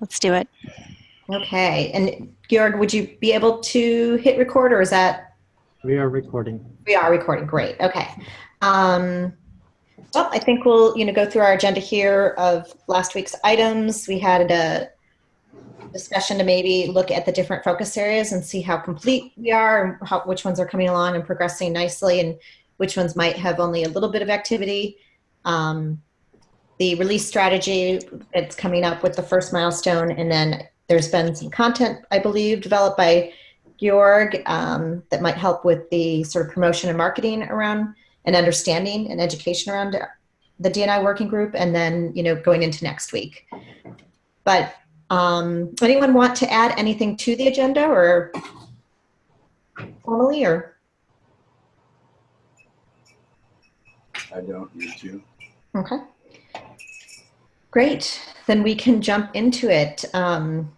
let's do it. Okay, and Georg, would you be able to hit record or is that, We are recording. we are recording, great, okay. Um, well, I think we'll, you know, go through our agenda here of last week's items. We had a discussion to maybe look at the different focus areas and see how complete we are and how, which ones are coming along and progressing nicely and which ones might have only a little bit of activity. Um, the release strategy, it's coming up with the first milestone and then there's been some content, I believe, developed by Georg um, that might help with the sort of promotion and marketing around and understanding and education around the DNI working group and then, you know, going into next week. But um, anyone want to add anything to the agenda or formally or? I don't need to. Okay. Great. Then we can jump into it. Um,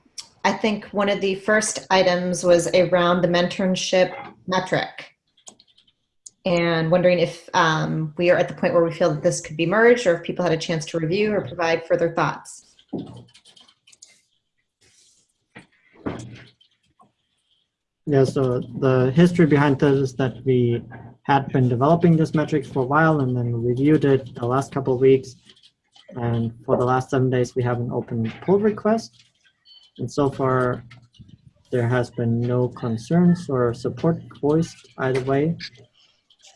I think one of the first items was around the mentorship metric. And wondering if um, we are at the point where we feel that this could be merged or if people had a chance to review or provide further thoughts. Yeah, so the history behind this is that we had been developing this metric for a while and then reviewed it the last couple of weeks. And for the last seven days, we have an open pull request. And so far, there has been no concerns or support voiced either way.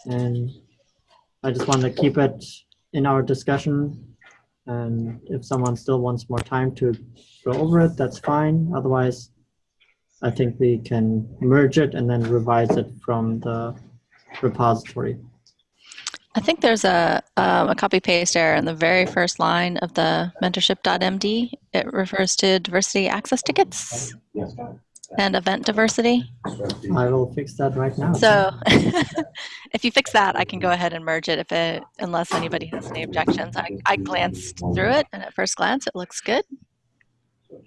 And I just want to keep it in our discussion. And if someone still wants more time to go over it, that's fine. Otherwise, I think we can merge it and then revise it from the repository. I think there's a, um, a copy paste error in the very first line of the mentorship.md. It refers to diversity access tickets and event diversity. I will fix that right now. So if you fix that, I can go ahead and merge it if it, unless anybody has any objections. I, I glanced through it and at first glance, it looks good.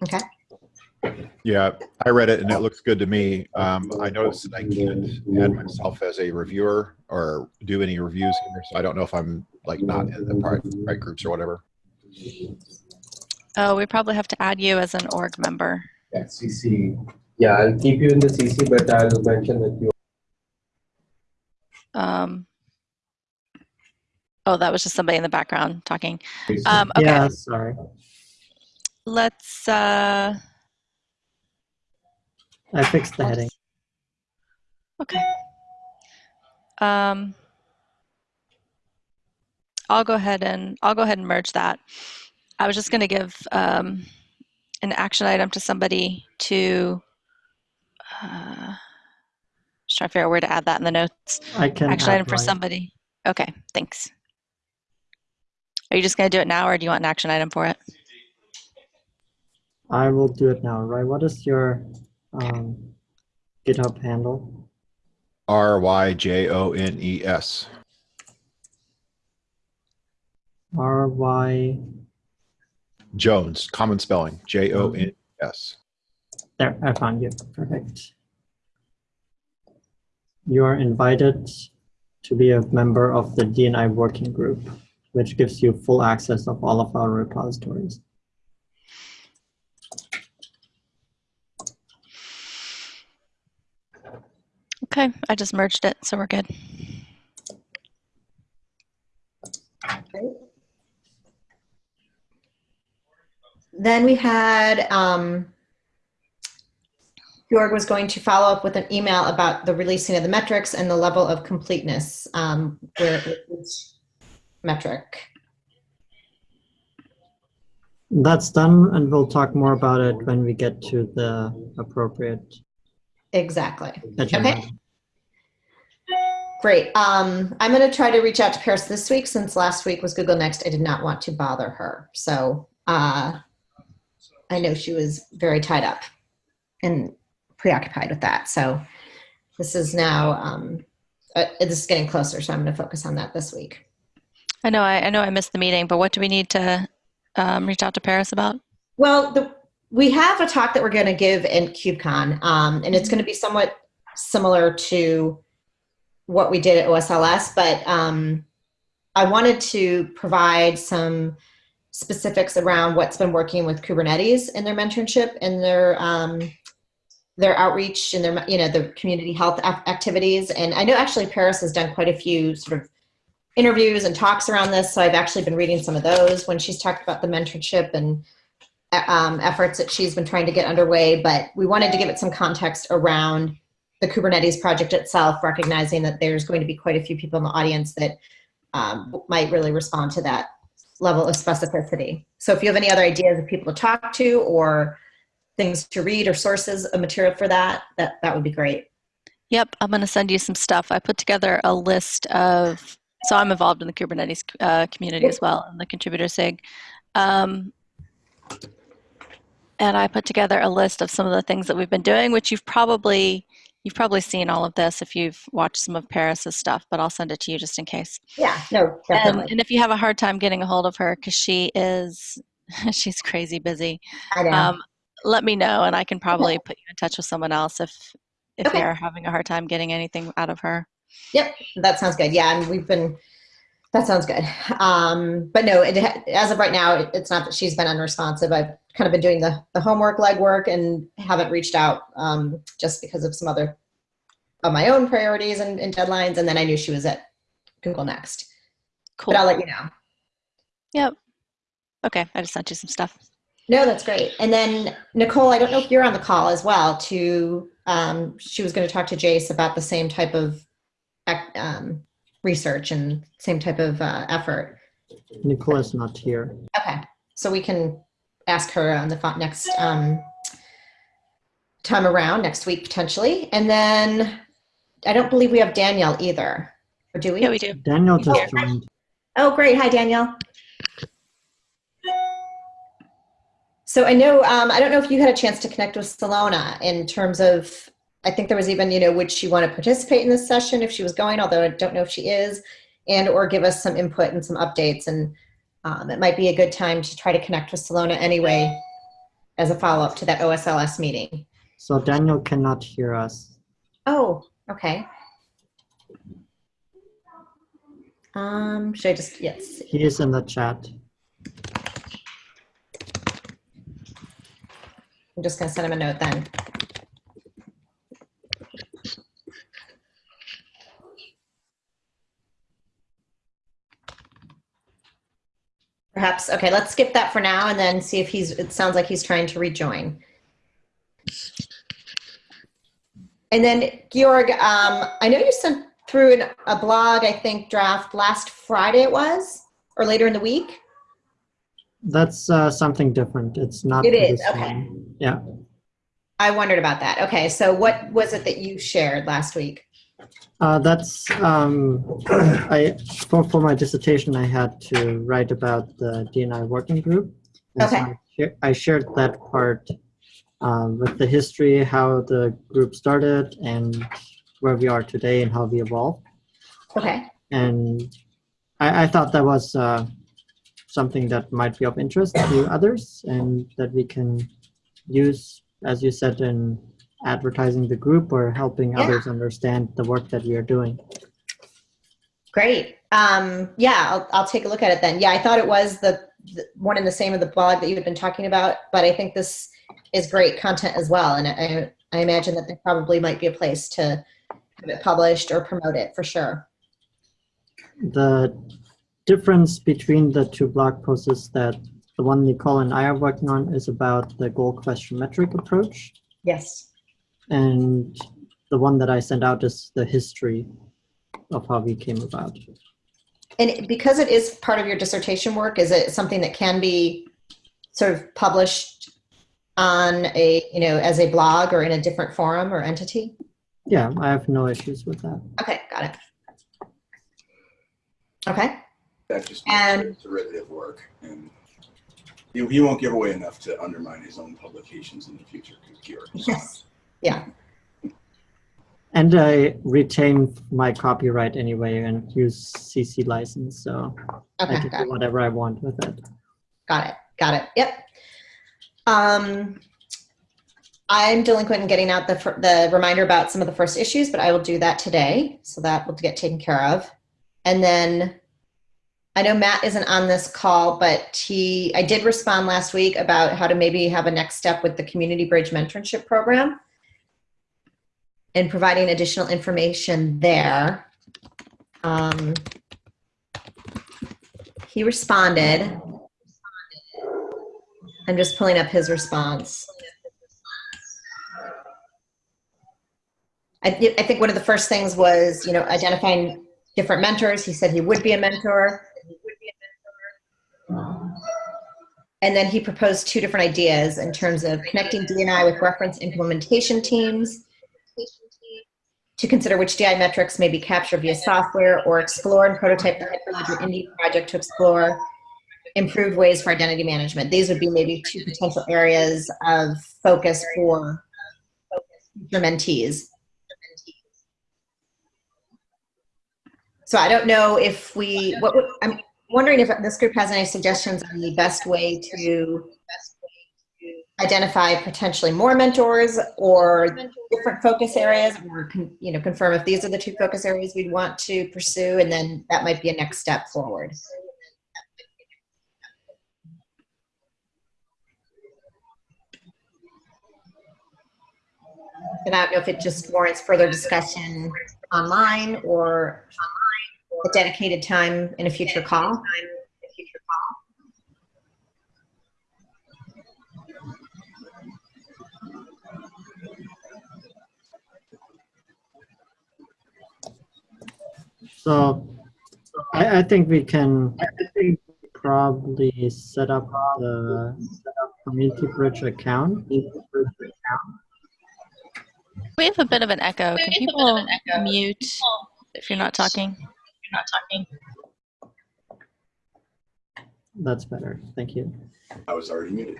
Okay. Yeah, I read it and it looks good to me. Um, I noticed that I can't add myself as a reviewer or do any reviews here, so I don't know if I'm like not in the right, right groups or whatever. Oh, we probably have to add you as an org member. Yeah, CC. Yeah, I'll keep you in the CC, but I'll mention that you. Um, oh, that was just somebody in the background talking. Um, okay, Yeah, sorry. let's, uh, I fixed the heading. Okay. Um, I'll go ahead and I'll go ahead and merge that. I was just going to give um, an action item to somebody to uh, just try to figure out where to add that in the notes. I can Action item for mine. somebody. Okay, thanks. Are you just going to do it now, or do you want an action item for it? I will do it now, right? What is your um, GitHub handle? R Y J O N E S. R Y. Jones, common spelling, J O N E S. There, I found you. Perfect. You are invited to be a member of the DNI working group, which gives you full access of all of our repositories. Okay, I just merged it, so we're good. Then we had, um, Georg was going to follow up with an email about the releasing of the metrics and the level of completeness um, where each metric. That's done, and we'll talk more about it when we get to the appropriate Exactly. agenda. Okay. Great. Um, I'm going to try to reach out to Paris this week since last week was Google Next. I did not want to bother her. So uh, I know she was very tied up and preoccupied with that. So this is now, um, uh, this is getting closer. So I'm going to focus on that this week. I know I, I know I missed the meeting, but what do we need to um, reach out to Paris about? Well, the, we have a talk that we're going to give in KubeCon, um, and it's going to be somewhat similar to what we did at OSLS, but um, I wanted to provide some specifics around what's been working with Kubernetes in their mentorship and their um, their outreach and their you know the community health activities. And I know actually Paris has done quite a few sort of interviews and talks around this. So I've actually been reading some of those when she's talked about the mentorship and um, efforts that she's been trying to get underway. But we wanted to give it some context around the Kubernetes project itself, recognizing that there's going to be quite a few people in the audience that um, might really respond to that level of specificity. So if you have any other ideas of people to talk to or things to read or sources of material for that, that, that would be great. Yep, I'm going to send you some stuff. I put together a list of, so I'm involved in the Kubernetes uh, community as well, in the contributor SIG. Um, and I put together a list of some of the things that we've been doing, which you've probably you've probably seen all of this if you've watched some of Paris's stuff, but I'll send it to you just in case. Yeah, no, And, definitely. and if you have a hard time getting a hold of her, because she is she's crazy busy, I know. um, let me know, and I can probably put you in touch with someone else if if Okay. you're having a hard time getting anything out of her. Yep, that sounds good. Yeah, and we've been. That sounds good. Um, but no, it, as of right now, it, it's not that she's been unresponsive. I've kind of been doing the the homework, legwork, and haven't reached out um, just because of some other of my own priorities and, and deadlines. And then I knew she was at Google Next. Cool. But I'll let you know. Yep. Okay, I just sent you some stuff. No, that's great. And then Nicole, I don't know if you're on the call as well. To um, she was going to talk to Jace about the same type of um, research and same type of uh, effort. Nicola's not here. Okay, so we can ask her on the fo- next um, time around next week potentially. And then I don't believe we have Danielle either, or do we? Yeah, we do. Daniel just here. joined. Oh, great. Hi, Danielle. So I know, um, I don't know if you had a chance to connect with Silona in terms of, I think there was even, you know, would she want to participate in this session if she was going, although I don't know if she is, and or give us some input and some updates. And um, it might be a good time to try to connect with Silona anyway as a follow-up to that OSLS meeting. So Daniel cannot hear us. Oh, okay. Um, should I just, yes. He is in the chat. I'm just gonna send him a note then. Perhaps, okay, let's skip that for now and then see if he's, it sounds like he's trying to rejoin. And then Georg, um, I know you sent through an, a blog, I think draft last Friday it was, or later in the week? That's uh, something different. It's not. It is, okay. one. Yeah. I wondered about that. Okay, so what was it that you shared last week? Uh, that's um, I for for my dissertation I had to write about the DNI working group. And so Okay. I, share- I shared that part um, with the history, how the group started, and where we are today, and how we evolved. Okay, And I, I thought that was uh, something that might be of interest to others, and that we can use, as you said, in advertising the group or helping Yeah. others understand the work that we are doing. great. Um, yeah, I'll, I'll take a look at it then. Yeah, I thought it was the, the one and the same of the blog that you had been talking about, but I think this is great content as well. And I, I imagine that there probably might be a place to have it published or promote it for sure. The difference between the two blog posts is that the one Nicole and I are working on is about the goal question metric approach, Yes. And the one that I sent out is the history of how we came about. And because it is part of your dissertation work, is it something that can be sort of published on a, you know, as a blog or in a different forum or entity? Yeah, I have no issues with that. Okay, got it. Okay, That just And- derivative work, and he, he won't give away enough to undermine his own publications in the future. Because Georg is Yes. Yeah, And I retain my copyright anyway and use CC license, so I can got it. do whatever I want with it. Got it. Got it. Yep. Um, I'm delinquent in getting out the the reminder about some of the first issues, but I will do that today, so that will get taken care of. And then I know Matt isn't on this call, but he, I did respond last week about how to maybe have a next step with the Community Bridge Mentorship Program and providing additional information there. Um, he responded. I'm just pulling up his response. I, thi- I think one of the first things was, you know, identifying different mentors. He said he would be a mentor. And then he proposed two different ideas in terms of connecting DNI with reference implementation teams to consider which DI metrics may be captured via software or explore and prototype the Hyperledger Indy project to explore improved ways for identity management. These would be maybe two potential areas of focus for future mentees. So I don't know if we, what, I'm wondering if this group has any suggestions on the best way to identify potentially more mentors or different focus areas or, you know, confirm if these are the two focus areas we'd want to pursue and then that might be a next step forward. And I don't know if it just warrants further discussion online or a dedicated time in a future call. So I, I think we can probably set up the community bridge account. We have a bit of an echo. Can people mute if you're not talking? That's better. Thank you. I was already muted.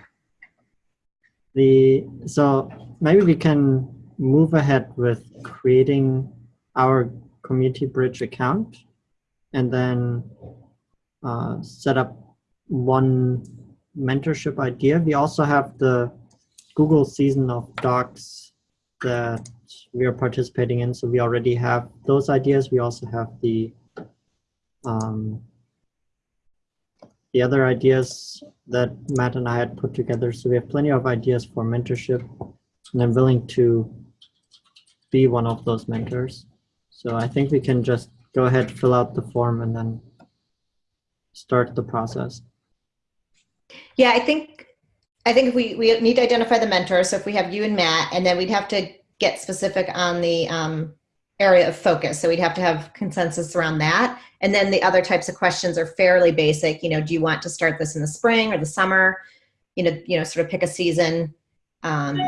The so maybe we can move ahead with creating our community bridge account and then uh, set up one mentorship idea. We also have the Google season of docs that we are participating in. So we already have those ideas. We also have the um, the other ideas that Matt and I had put together. So we have plenty of ideas for mentorship, and I'm willing to be one of those mentors. So I think we can just go ahead, fill out the form, and then start the process. Yeah, I think, I think we, we need to identify the mentor. So if we have you and Matt, and then we'd have to get specific on the um, area of focus. So we'd have to have consensus around that. And then the other types of questions are fairly basic. You know, do you want to start this in the spring or the summer? You know, you know, sort of pick a season. Um,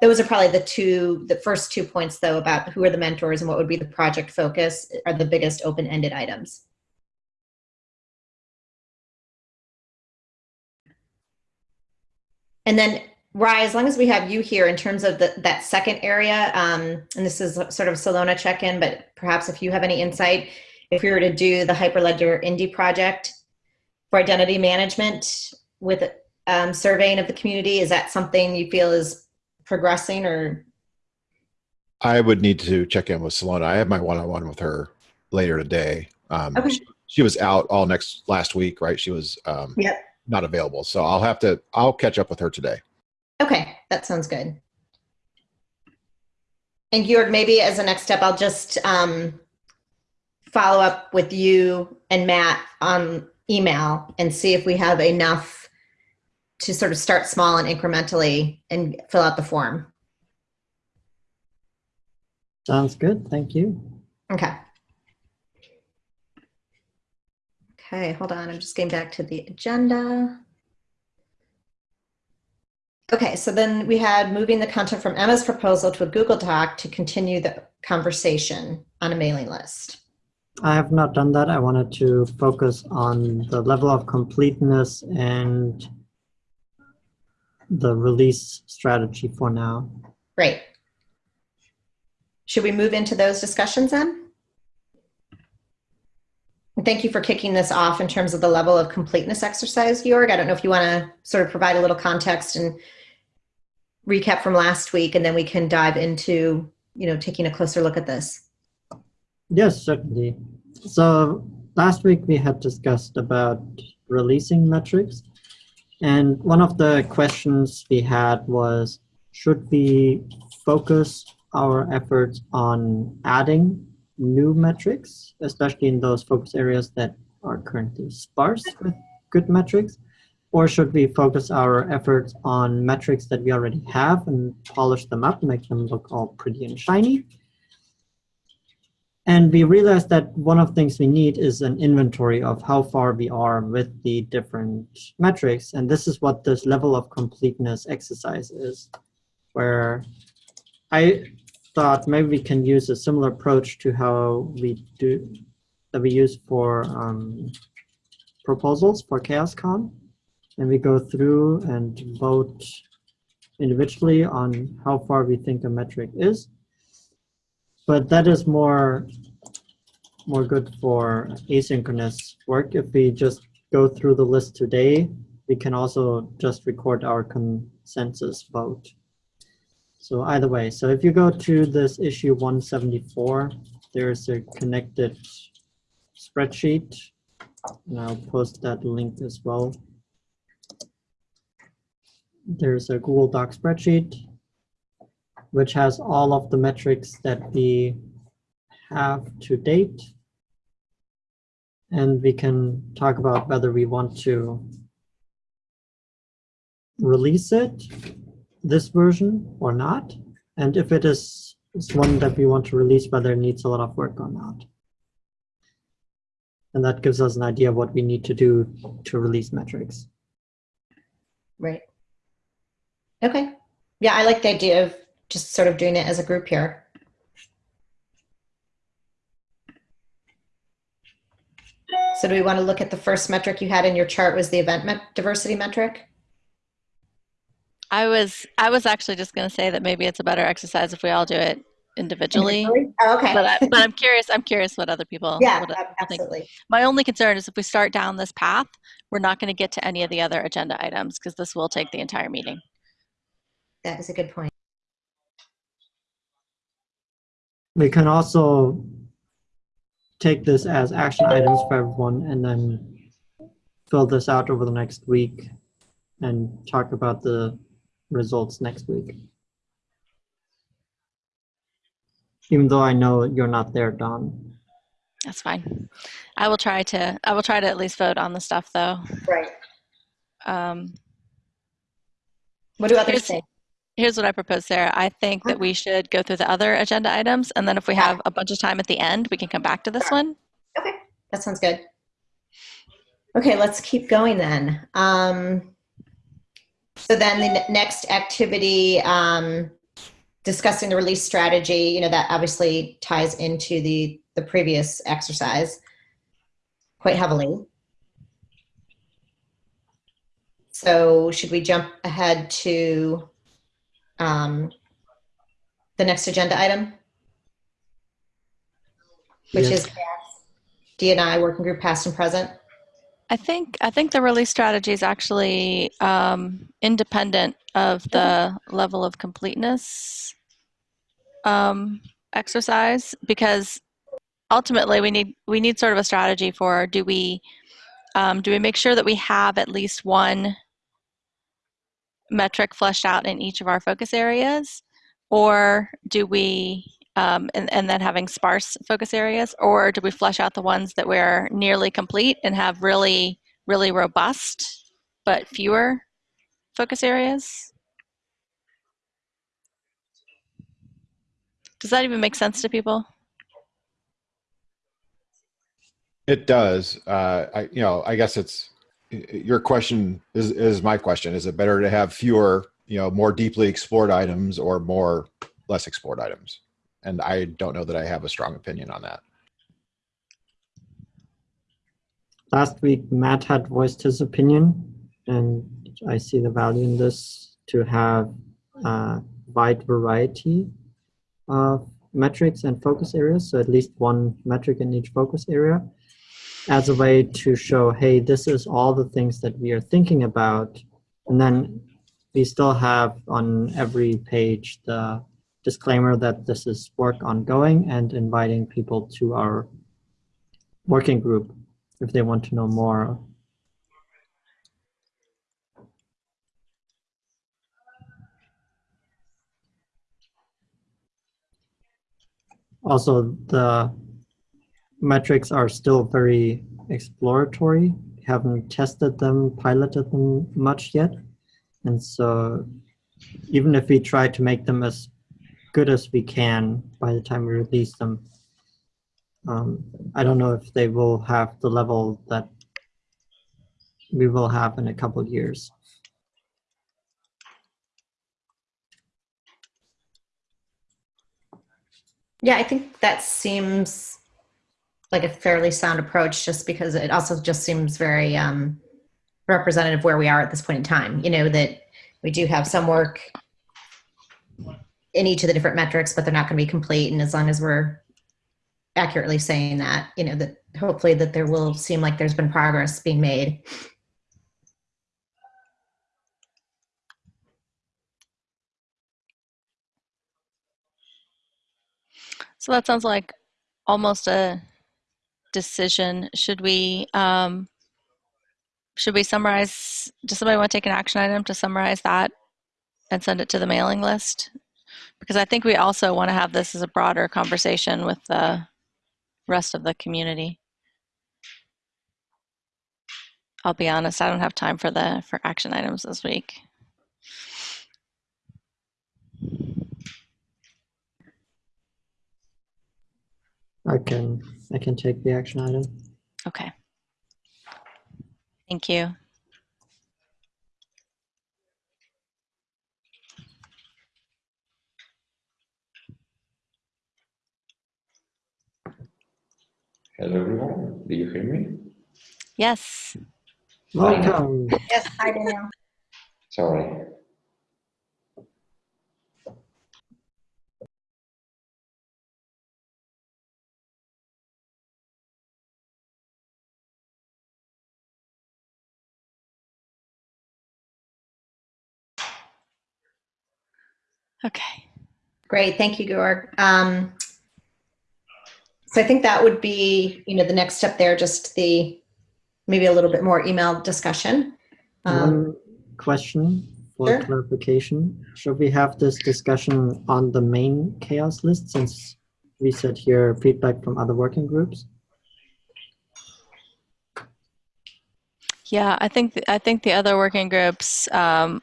those are probably the two, the first two points though about who are the mentors and what would be the project focus are the biggest open-ended items. And then, Ry, as long as we have you here in terms of the, that second area, um, and this is sort of Silona check-in, but perhaps if you have any insight, if we were to do the Hyperledger Indy project for identity management with um, surveying of the community, is that something you feel is progressing or? I would need to check in with Silona. I have my one-on-one with her later today. Um, Okay. she, she was out all next last week, right? She was um, Yep. not available, so I'll have to. I'll catch up with her today. Okay, that sounds good. And Georg, maybe as a next step, I'll just um, follow up with you and Matt on email and see if we have enough to sort of start small and incrementally and fill out the form. Sounds good. Thank you. Okay. Okay, hold on. I'm just getting back to the agenda. Okay, so then we had moving the content from Emma's proposal to a Google Doc to continue the conversation on a mailing list. I have not done that. I wanted to focus on the level of completeness and the release strategy for now. Great. Should we move into those discussions then? And Thank you for kicking this off in terms of the level of completeness exercise, Georg. I don't know if you want to sort of provide a little context and recap from last week, and then we can dive into, you know, taking a closer look at this. Yes, certainly. So last week we had discussed about releasing metrics. And one of the questions we had was, should we focus our efforts on adding new metrics, especially in those focus areas that are currently sparse with good metrics? Or should we focus our efforts on metrics that we already have and polish them up, make them look all pretty and shiny? And we realized that one of the things we need is an inventory of how far we are with the different metrics. And this is what this level of completeness exercise is, where I thought maybe we can use a similar approach to how we do that we use for um, proposals for CHAOSScon. And we go through and vote individually on how far we think a metric is. But that is more more good for asynchronous work. If we just go through the list today, we can also just record our consensus vote. So either way, so if you go to this issue 174, there's a connected spreadsheet. And I'll post that link as well. There's a Google Doc spreadsheet, which has all of the metrics that we have to date. And we can talk about whether we want to release it, this version or not. And if it is, one that we want to release, whether it needs a lot of work or not. And that gives us an idea of what we need to do to release metrics. Right. Okay. Yeah, I like the idea of just sort of doing it as a group here. So do we want to look at the first metric you had in your chart was the event met diversity metric? I was I was actually just going to say that maybe it's a better exercise if we all do it individually. Individually? Oh, okay. But, I, I'm curious. I'm curious what other people. yeah, other think. absolutely. My only concern is if we start down this path, we're not going to get to any of the other agenda items because this will take the entire meeting. That is a good point. We can also take this as action items for everyone and then fill this out over the next week and talk about the results next week. Even though I know you're not there, Don. That's fine. I will try to. I will try to at least vote on the stuff though. Right. Um, What do others say? Here's what I propose, Sarah. I think that we should go through the other agenda items, and then if we have a bunch of time at the end, we can come back to this one. Okay, that sounds good. Okay, let's keep going then. Um, so then the next activity, um, discussing the release strategy, you know, that obviously ties into the, the previous exercise quite heavily. So should we jump ahead to um, the next agenda item? Which Yes. is DNI working group past and present. I think I think the release strategy is actually um, independent of the level of completeness um, exercise because ultimately we need we need sort of a strategy for do we um, do we make sure that we have at least one metric fleshed out in each of our focus areas? Or do we um, and, and then having sparse focus areas? Or do we flesh out the ones that we're nearly complete and have really really robust but fewer focus areas? Does that even make sense to people? It does. Uh, I, you know, I guess it's your question is, is my question. Is it better to have fewer, you know, more deeply explored items or more less explored items? And I don't know that I have a strong opinion on that. Last week, Matt had voiced his opinion, and I see the value in this to have a wide variety of metrics and focus areas, so at least one metric in each focus area, as a way to show, hey, this is all the things that we are thinking about. And then we still have on every page the disclaimer that this is work ongoing and inviting people to our working group if they want to know more. Also, the metrics are still very exploratory. Haven't tested them, piloted them much yet. And so even if we try to make them as good as we can by the time we release them, um, I don't know if they will have the level that we will have in a couple years. Yeah, I think that seems like a fairly sound approach just because it also just seems very um, representative where we are at this point in time. You know, that we do have some work in each of the different metrics, but they're not going to be complete. And as long as we're accurately saying that, you know, that hopefully that there will seem like there's been progress being made. So that sounds like almost a decision. Should we, um, should we summarize, does somebody want to take an action item to summarize that and send it to the mailing list? Because I think we also want to have this as a broader conversation with the rest of the community. I'll be honest, I don't have time for the, for action items this week. I can I can take the action item. Okay. Thank you. Hello everyone, do you hear me? Yes. Welcome. Yes, hi Danielle. Sorry. Okay. Great, thank you, Georg. Um, so I think that would be, you know, the next step there, just the, maybe a little bit more email discussion. Um, One question for sure. clarification. Should we have this discussion on the main CHAOSS list since we said here feedback from other working groups? Yeah, I think th- I think the other working groups um,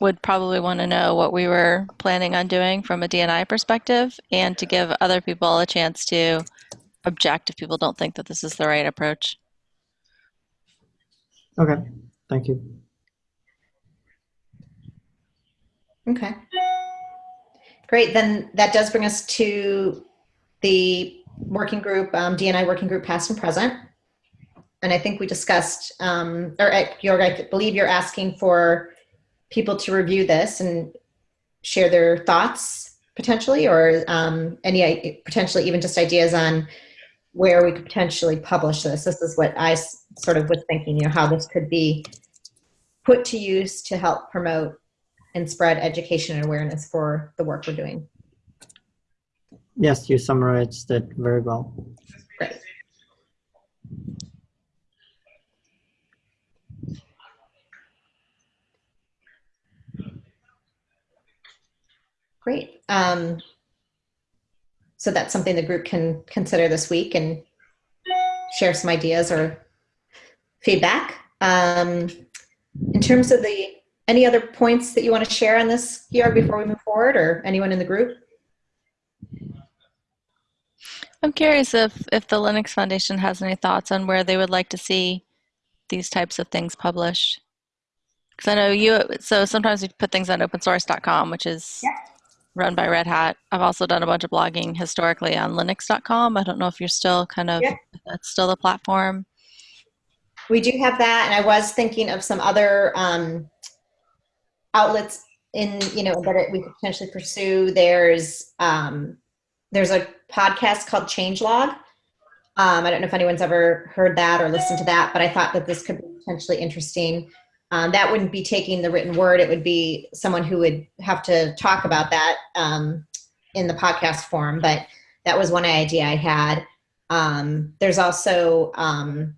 would probably want to know what we were planning on doing from a DNI perspective, and to give other people a chance to object if people don't think that this is the right approach. Okay, thank you. Okay. Great, then that does bring us to the working group, um, DNI working group past and present. And I think we discussed, um, or I believe you're asking for people to review this and share their thoughts potentially, or um, any potentially even just ideas on where we could potentially publish this. This is what I sort of was thinking, you know, how this could be put to use to help promote and spread education and awareness for the work we're doing. Yes, you summarized it very well. Great. Um, so that's something the group can consider this week and share some ideas or feedback. Um, in terms of the any other points that you want to share on this, Georg, before we move forward, or anyone in the group? I'm curious if if the Linux Foundation has any thoughts on where they would like to see these types of things published. Because I know you, so sometimes we put things on opensource.com, which is run by Red Hat. I've also done a bunch of blogging historically on linux.com. I don't know if you're still kind of, that's still the platform. We do have that, and I was thinking of some other um, outlets in you know that it, we could potentially pursue. There's um, there's a podcast called Changelog. Um, I don't know if anyone's ever heard that or listened to that, but I thought that this could be potentially interesting. Um, that wouldn't be taking the written word; it would be someone who would have to talk about that um, in the podcast form. But that was one idea I had. Um, there's also um,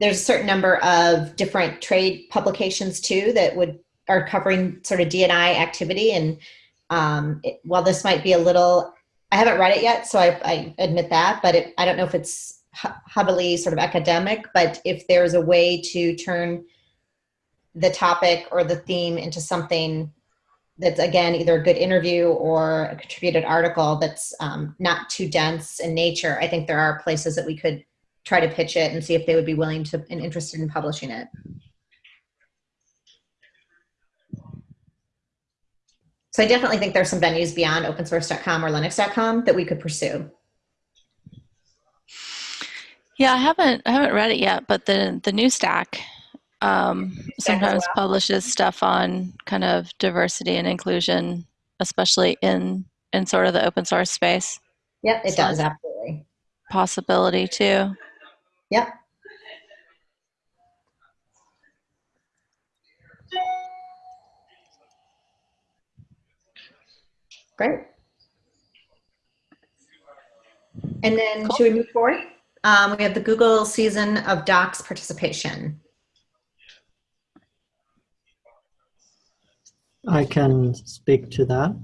there's a certain number of different trade publications too that would are covering sort of DNI activity. And um, it, while this might be a little, I haven't read it yet, so I, I admit that, but it, I don't know if it's heavily sort of academic, but if there's a way to turn the topic or the theme into something that's again either a good interview or a contributed article that's um, not too dense in nature, I think there are places that we could try to pitch it and see if they would be willing to and interested in publishing it. So I definitely think there's some venues beyond opensource.com or linux.com that we could pursue. Yeah, I haven't I haven't read it yet, but the the new stack um, sometimes well. publishes stuff on kind of diversity and inclusion, especially in in sort of the open source space. Yep, it So does, absolutely. Possibility too. Yep. Great. And then should we move forward? Um, we have the Google season of docs participation. I can speak to that.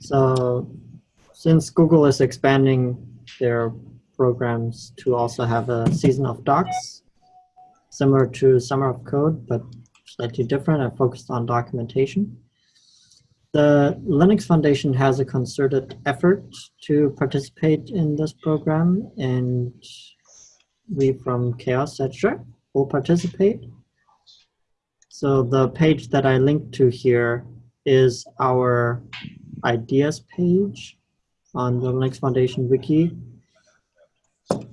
So, since Google is expanding their programs to also have a season of docs, similar to Summer of Code, but slightly different and focused on documentation. The Linux Foundation has a concerted effort to participate in this program, and we from CHAOSS said, we'll participate. So the page that I linked to here is our ideas page on the Linux Foundation wiki.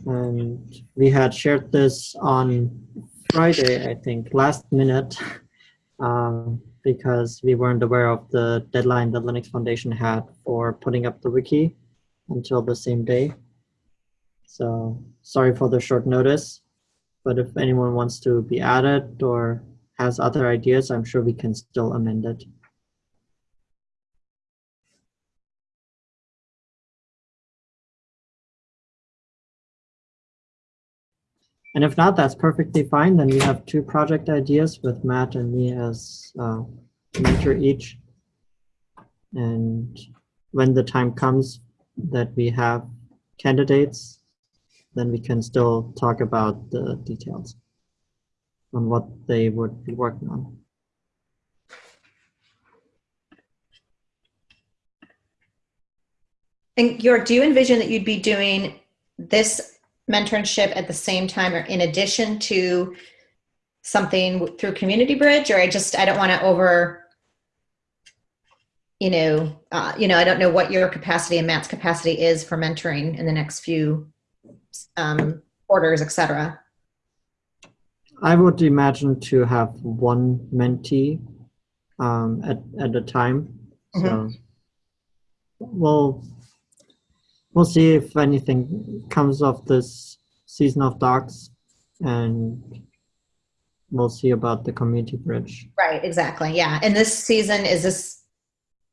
And we had shared this on Friday, I think, last minute, um, because we weren't aware of the deadline the Linux Foundation had for putting up the wiki until the same day. So sorry for the short notice, but if anyone wants to be added or has other ideas, I'm sure we can still amend it. And if not, that's perfectly fine. Then we have two project ideas with Matt and me as uh, mentor each. And when the time comes that we have candidates, then we can still talk about the details on what they would be working on. And Georg, do you envision that you'd be doing this mentorship at the same time or in addition to something through Community Bridge? Or I just, I don't want to over, you know, uh, you know, I don't know what your capacity and Matt's capacity is for mentoring in the next few um, quarters, et cetera. I would imagine to have one mentee um, at, at a time. So we'll, we'll see if anything comes of this season of docs and we'll see about the community bridge. Right, exactly. Yeah. And this season, is this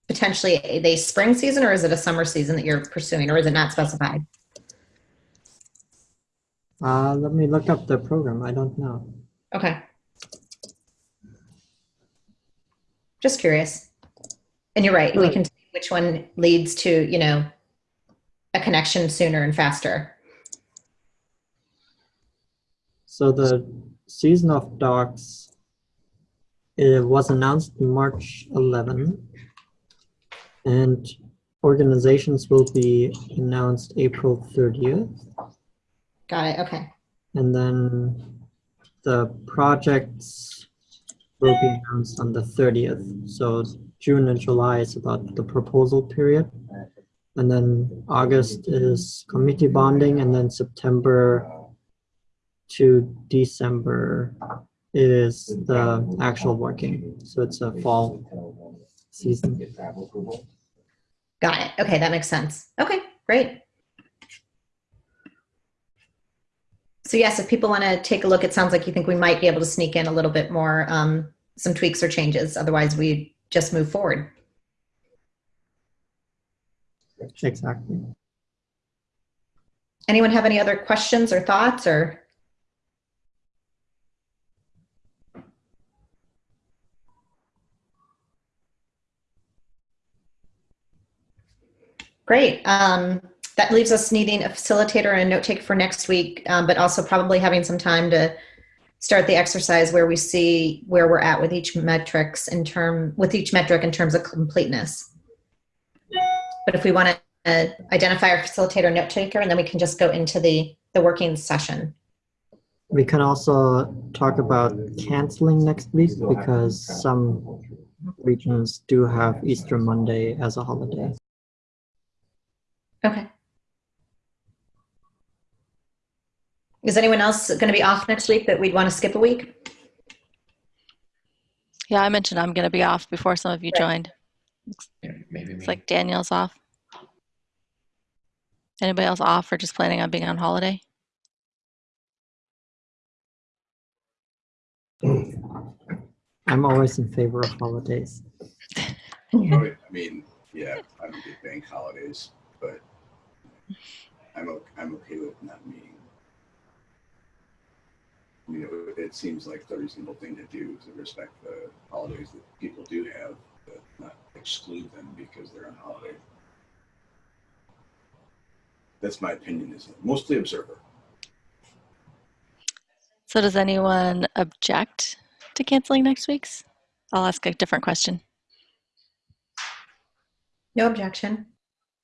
potentially a, a spring season or is it a summer season that you're pursuing or is it not specified? Uh, let me look up the program. I don't know. Okay. Just curious. And you're right. We can see which one leads to, you know, a connection sooner and faster. So the season of docs it was announced March 11, and organizations will be announced April 30th, Got it. Okay. and then the projects will be announced on the 30th. So June and July is about the proposal period, and then August is committee bonding, and then September to December is the actual working. So it's a fall season. Got it. Okay. That makes sense. Okay. Great. so yes, if people want to take a look, it sounds like you think we might be able to sneak in a little bit more, um, some tweaks or changes. Otherwise, we just move forward. Exactly. Anyone have any other questions or thoughts or? Great. Um, that leaves us needing a facilitator and a note taker for next week, um, but also probably having some time to start the exercise where we see where we're at with each metrics in term with each metric in terms of completeness. But if we want to uh, identify our facilitator note taker, and then we can just go into the the working session. We can also talk about canceling next week because some regions do have Easter Monday as a holiday. Okay. Is anyone else going to be off next week that we'd want to skip a week? Yeah, I mentioned I'm going to be off before some of you Right. joined. Yeah, maybe me. It's like Daniel's off. Anybody else off or just planning on being on holiday? I'm always in favor of holidays. I mean, yeah, I don't get bank holidays, but I'm okay, I'm okay with not meeting. You know, it seems like the reasonable thing to do is to respect the holidays that people do have, but not exclude them because they're on holiday. That's my opinion, is mostly observer. So does anyone object to canceling next week's? I'll ask a different question. No objection.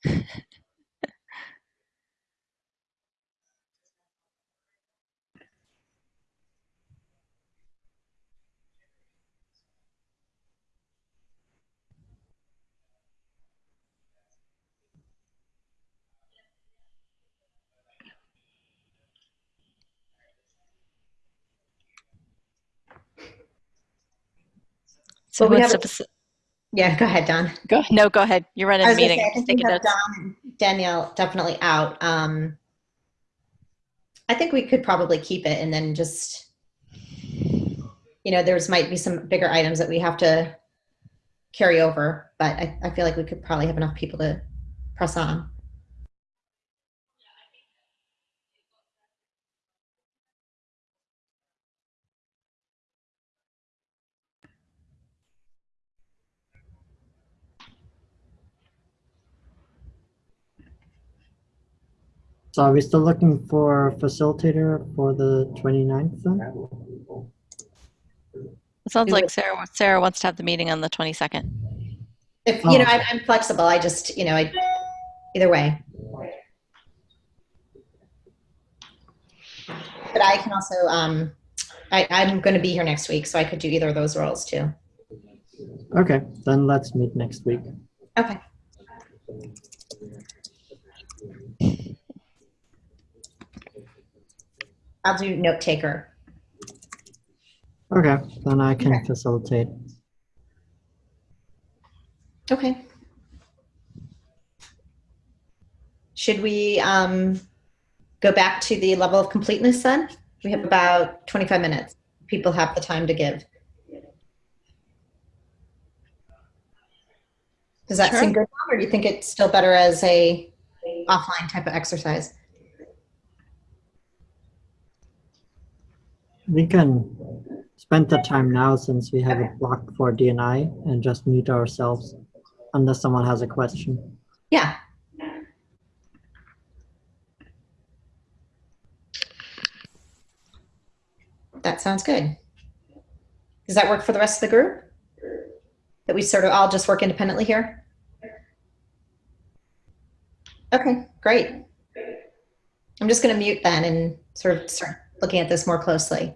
So Well, we have to Yeah, go ahead, Don. go? ahead. No, go ahead. You're running I the meeting. say, I think we have. Don and Danielle definitely out. Um, I think we could probably keep it and then just, you know, there's might be some bigger items that we have to carry over, but I, I feel like we could probably have enough people to press on. So are we still looking for a facilitator for the 29th then? It sounds like. Sarah Sarah wants to have the meeting on the 22nd. If, Oh, you know. I'm, I'm flexible. I just, you know, I, either way. But I can also, um, I, I'm going to be here next week, so I could do either of those roles too. Okay, then let's meet next week. Okay. I'll do note taker. Okay, then I can Okay. facilitate. Okay. Should we um, go back to the level of completeness then? We have about 25 minutes. People have the time to give. Does that Sure. seem good, or do you think it's still better as a offline type of exercise? We can spend the time now since we have a block for DNI and just mute ourselves unless someone has a question. Yeah. That sounds good. Does that work for the rest of the group? That we sort of all just work independently here? Okay, great. I'm just going to mute then and sort of start looking at this more closely.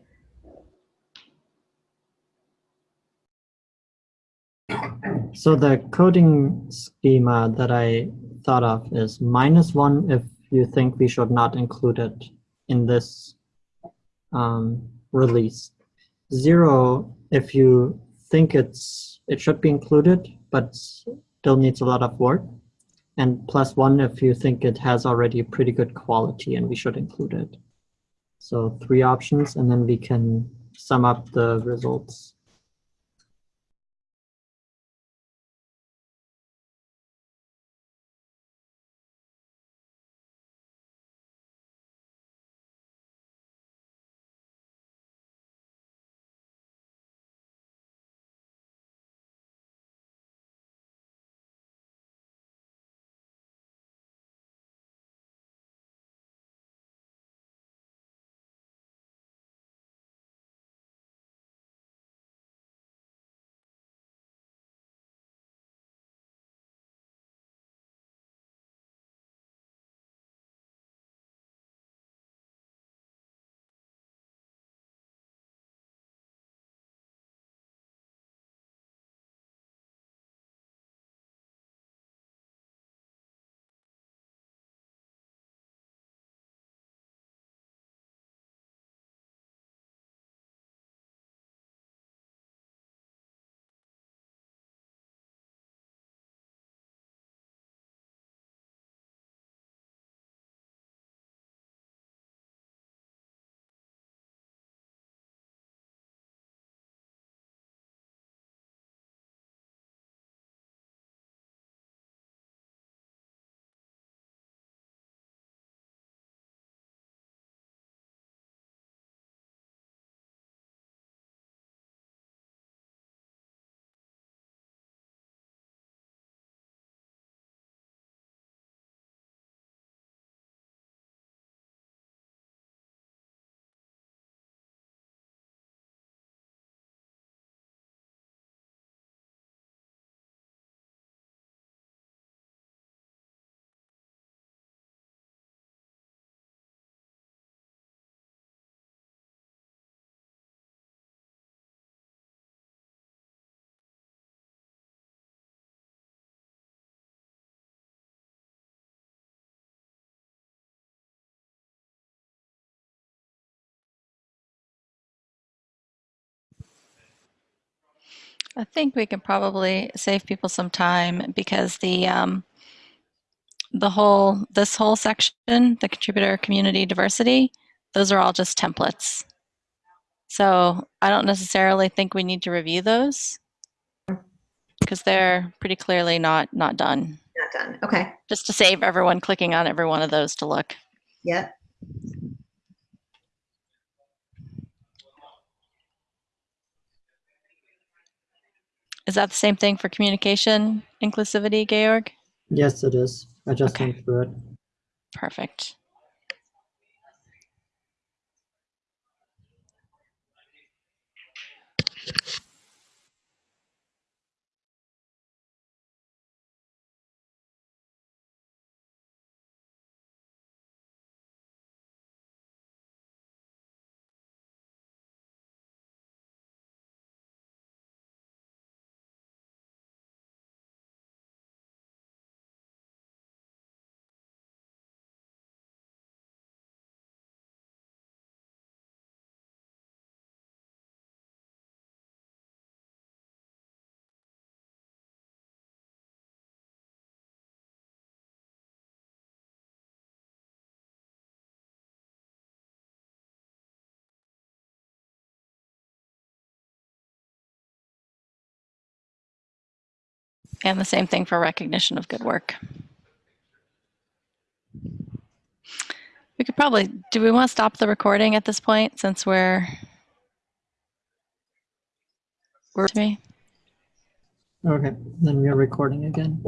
So the coding schema that I thought of is minus one if you think we should not include it in this um, release. Zero if you think it's it should be included but still needs a lot of work. And plus one if you think it has already pretty good quality and we should include it. So three options and then we can sum up the results. I think we can probably save people some time because the um, the whole this whole section, the contributor community diversity, those are all just templates. So I don't necessarily think we need to review those because they're pretty clearly not not done. Not done. Okay. Just to save everyone clicking on every one of those to look. Yep. Is that the same thing for communication inclusivity, Georg? Yes, it is. I just Okay. went through it. Perfect. And the same thing for recognition of good work. We could probably, do we want to stop the recording at this point since we're, we're to me? Okay, then we're recording again.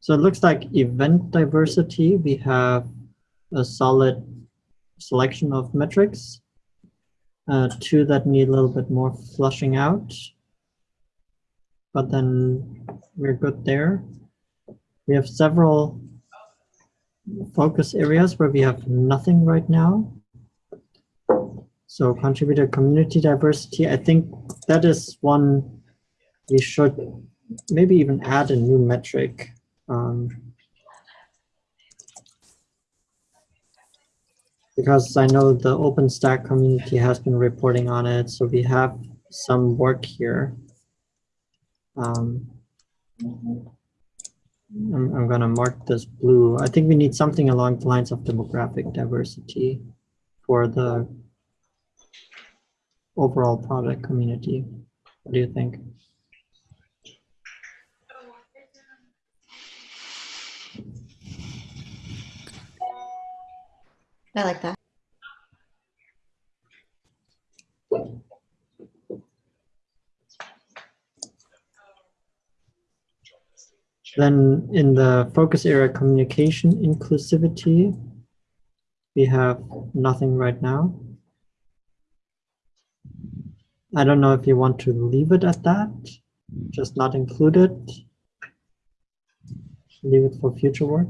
So it looks like event diversity, we have a solid selection of metrics. Uh, two that need a little bit more flushing out. But then we're good there. We have several focus areas where we have nothing right now. So contributor community diversity, I think that is one we should maybe even add a new metric. Um, because I know the OpenStack community has been reporting on it, so we have some work here. Um, I'm, I'm gonna mark this blue. I think we need something along the lines of demographic diversity for the overall product community. What do you think? I like that. Then in the focus area communication inclusivity, we have nothing right now. I don't know if you want to leave it at that, just not include it. Leave it for future work.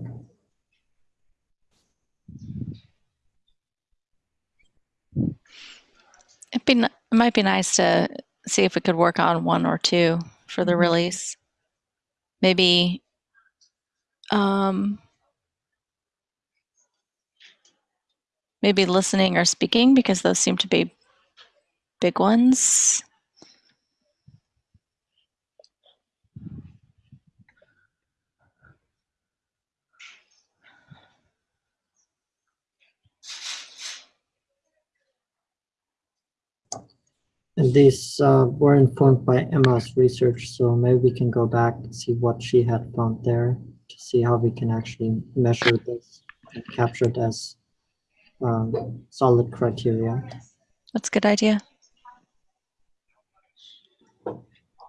It'd be, it might be nice to see if we could work on one or two for the release. Maybe, um, maybe listening or speaking because those seem to be big ones. And these uh, were informed by Emma's research, so maybe we can go back and see what she had found there to see how we can actually measure this and capture it as um, solid criteria. That's a good idea.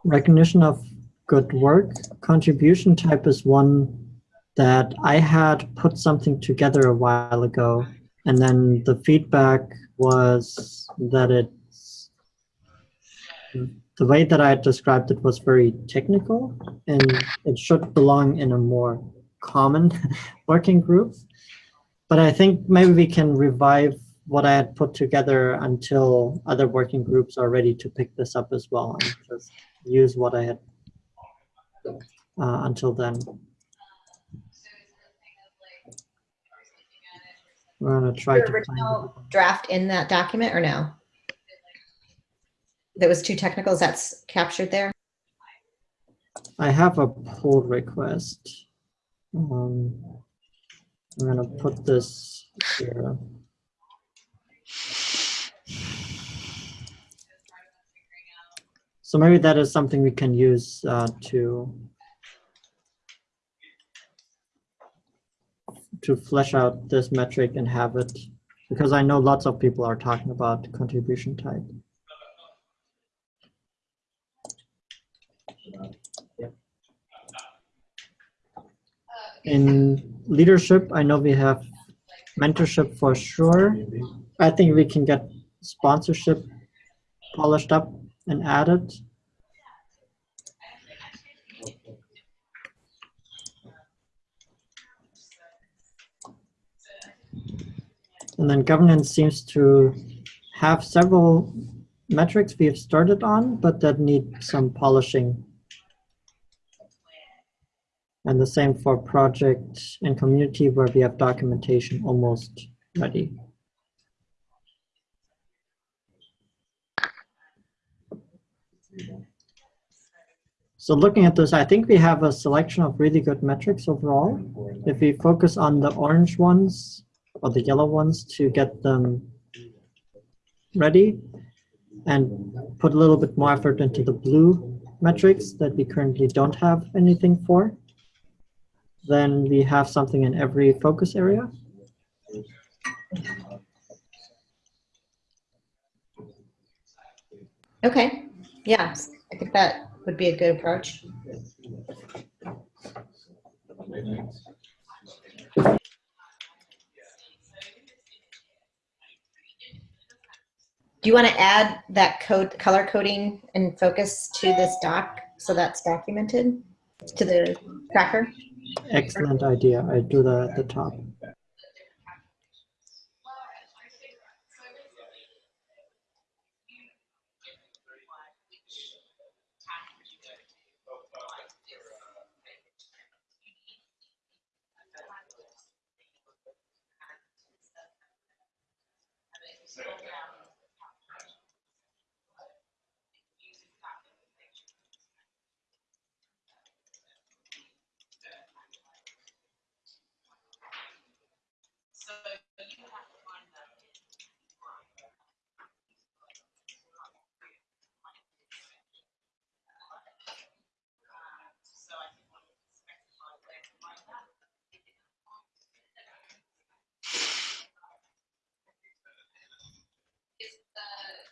Recognition of good work. Contribution type is one that I had put something together a while ago, and then the feedback was that it's the way that I had described it was very technical, and it should belong in a more common working group. But I think maybe we can revive what I had put together until other working groups are ready to pick this up as well, and just use what I had uh, until then. We're gonna try to find original draft in that document or no? That was too technical? Is that's captured there? I have a pull request. Um, I'm gonna put this here. So maybe that is something we can use uh, to to flesh out this metric and have it, because I know lots of people are talking about contribution type. In leadership, I know we have mentorship for sure. I think we can get sponsorship polished up and added. And then governance seems to have several metrics we have started on, but that need some polishing. And the same for project and community where we have documentation almost ready. So looking at this, I think we have a selection of really good metrics overall. If we focus on the orange ones or the yellow ones to get them ready and put a little bit more effort into the blue metrics that we currently don't have anything for, then we have something in every focus area. Okay, yeah, I think that would be a good approach. Do you want to add that code, color coding and focus to this doc so that's documented to the tracker? Excellent idea. I do that at the top.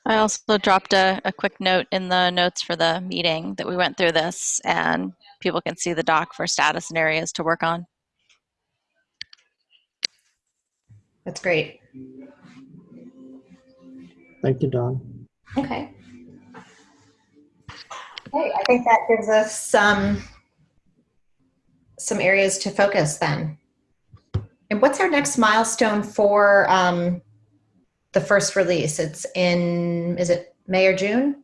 I also dropped a, a quick note in the notes for the meeting that we went through this and people can see the doc for status and areas to work on. That's great. Thank you, Don. Okay. Okay, I think that gives us some some areas to focus then. And what's our next milestone for um, the first release? It's in, is it May or June?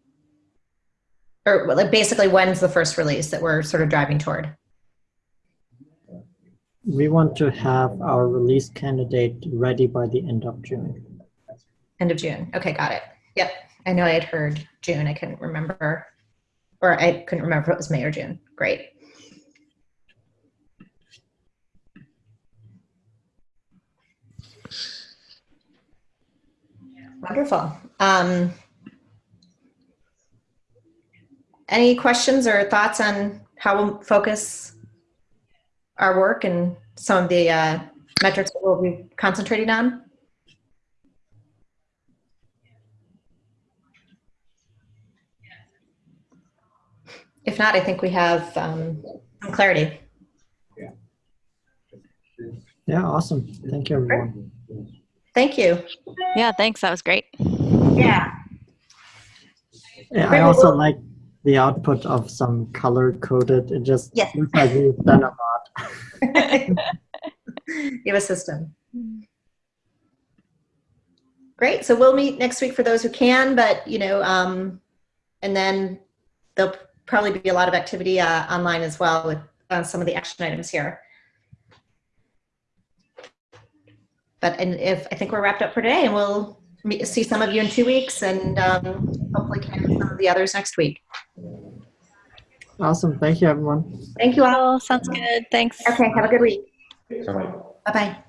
Or like basically when's the first release that we're sort of driving toward? We want to have our release candidate ready by the end of June. End of June. Okay, got it. Yep. I know I had heard June. I couldn't remember, or I couldn't remember if it was May or June. Great. Wonderful. Um, any questions or thoughts on how we'll focus our work and some of the uh, metrics that we'll be concentrating on? If not, I think we have um, some clarity. Yeah, awesome. Thank you, everyone. Thank you. Yeah, thanks. That was great. Yeah. Yeah, I also like the output of some color coded. It just Yes. looks like we've done a lot. you have a system. Great. So we'll meet next week for those who can, but you know, um, and then there'll probably be a lot of activity uh, online as well with uh, some of the action items here. but and if I think we're wrapped up for today, and we'll meet, see some of you in two weeks, and um, hopefully some of the others next week. Awesome. Thank you, everyone. Thank you all. Sounds good. Thanks. Okay. Have a good week. Bye, -bye.